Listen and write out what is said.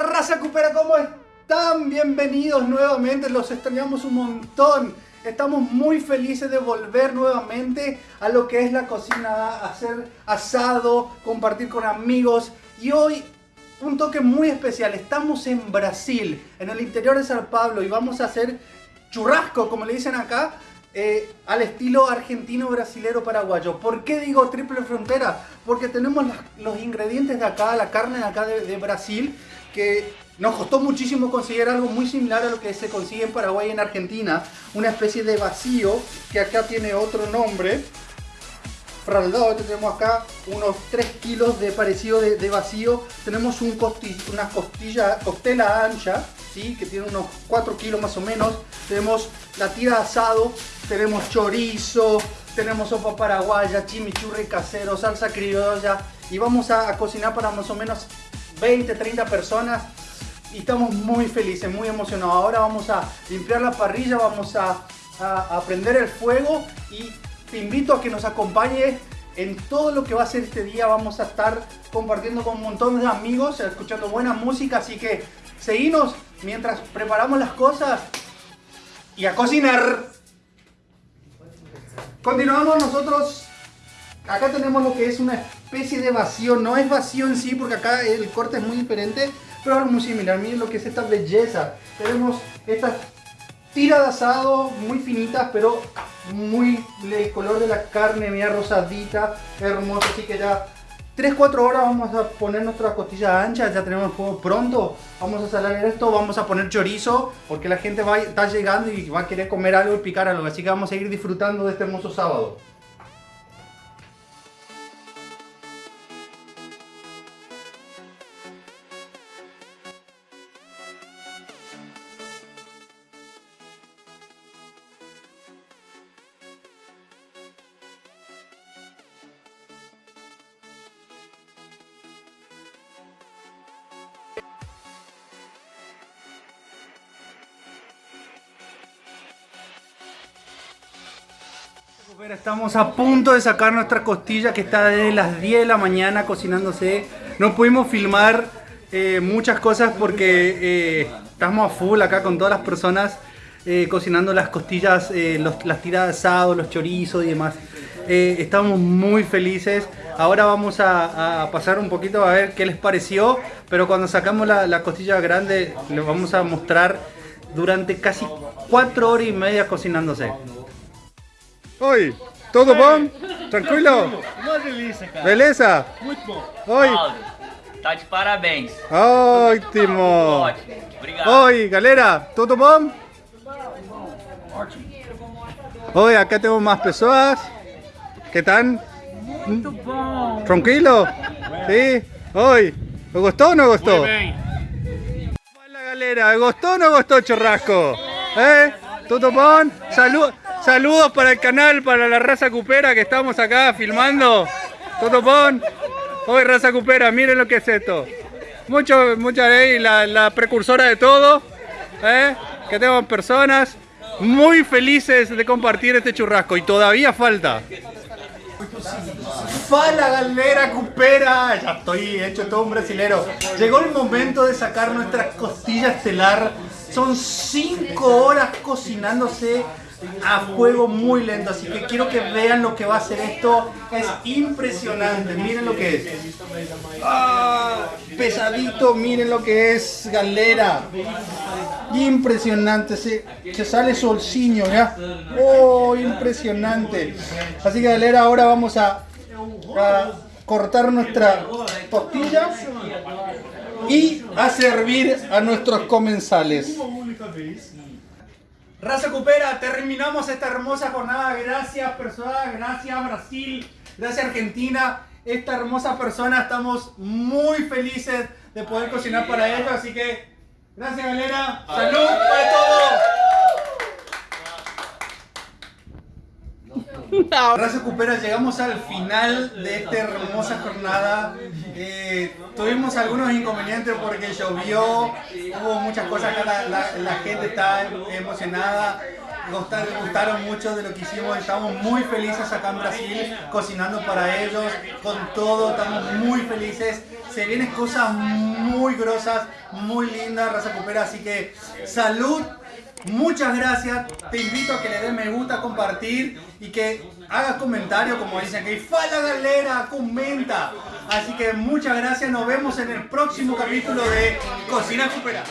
raza cupera, ¿cómo están? Bienvenidos nuevamente, los extrañamos un montón. Estamos muy felices de volver nuevamente a lo que es la cocina, hacer asado, compartir con amigos. Y hoy un toque muy especial, estamos en Brasil, en el interior de San Pablo y vamos a hacer churrasco, como le dicen acá, eh, al estilo argentino, brasilero, paraguayo. ¿Por qué digo triple frontera? Porque tenemos los, ingredientes de acá, la carne de acá de, Brasil, que nos costó muchísimo conseguir algo muy similar a lo que se consigue en Paraguay y en Argentina. Una especie de vacío, que acá tiene otro nombre. Fraldado, este tenemos acá unos 3 kilos de parecido de, vacío. Tenemos un una costilla, costela ancha, ¿sí? que tiene unos 4 kilos más o menos. Tenemos la tira de asado, tenemos chorizo, tenemos sopa paraguaya, chimichurri casero, salsa criolla y vamos a, cocinar para más o menos 20, 30 personas y estamos muy felices, muy emocionados. Ahora vamos a limpiar la parrilla, vamos a, a, prender el fuego y te invito a que nos acompañes en todo lo que va a ser este día. Vamos a estar compartiendo con un montón de amigos, escuchando buena música, así que seguimos mientras preparamos las cosas y a cocinar. Continuamos nosotros. Acá tenemos lo que es una especie de vacío. No es vacío en sí porque acá el corte es muy diferente. Pero es muy similar. Miren lo que es esta belleza. Tenemos estas tiras de asado muy finitas pero muy el color de la carne, mira rosadita, hermoso. Así que ya 3-4 horas vamos a poner nuestra costilla ancha, ya tenemos el fuego pronto. Vamos a salar esto, vamos a poner chorizo, porque la gente va, está llegando y va a querer comer algo y picar algo. Así que vamos a seguir disfrutando de este hermoso sábado. Estamos a punto de sacar nuestra costilla que está desde las 10 de la mañana cocinándose. No pudimos filmar eh, muchas cosas porque eh, estamos a full acá con todas las personas eh, cocinando las costillas, las tiradas de asado, los chorizos y demás. estamos muy felices. Ahora vamos a, pasar un poquito a ver qué les pareció. Pero cuando sacamos la, la costilla grande les vamos a mostrar durante casi 4 horas y media cocinándose. Oi, tudo bom? Tranquilo? Uma delícia, cara. Beleza? Muito bom. Oi. Aldo, tá de parabéns. Ótimo. Ótimo. Obrigado. Oi, galera, tudo bom? Ótimo. Oi, aqui temos mais pessoas. Que tal? Muito bom. Tranquilo? Sim? Oi, gostou ou não gostou? Muito bem. Fala galera, gostou ou não gostou churrasco? Eh? Tudo bom? Saludos. Saludos para el canal, para la raza cupera que estamos acá filmando. Totopón. Hoy raza cupera, miren lo que es esto. Mucho, mucha ley, la, la, precursora de todo. ¿eh? Que tenemos personas muy felices de compartir este churrasco. Y todavía falta. Fala galera cupera, ya estoy hecho todo un brasilero. Llegó el momento de sacar nuestra costilla estelar. Son 5 horas cocinándose a fuego muy lento, así que quiero que vean lo que va a hacer esto. Es impresionante, miren lo que es. Ah, pesadito, miren lo que es galera. Impresionante, se, se sale solciño, ¿ya? Oh, impresionante. Así que galera, ahora vamos a, cortar nuestra tortilla y a servir a nuestros comensales. Raza Cupera, terminamos esta hermosa jornada. Gracias, personas. Gracias, Brasil. Gracias, Argentina. Esta hermosa persona. Estamos muy felices de poder cocinar para ellos. Así que, gracias, galera. Salud para todos. Gracias Cupera, llegamos al final de esta hermosa jornada. Tuvimos algunos inconvenientes porque llovió, hubo muchas cosas acá, la, gente está emocionada. gustaron, gustaron mucho de lo que hicimos. Estamos muy felices acá en Brasil, cocinando para ellos, con todo. Estamos muy felices. Se vienen cosas muy grosas, muy lindas, raza cupera. Así que salud. Muchas gracias. Te invito a que le des me gusta, compartir y que hagas comentarios, como dicen que fala galera, comenta. Así que muchas gracias. Nos vemos en el próximo capítulo de Cocina Cupera.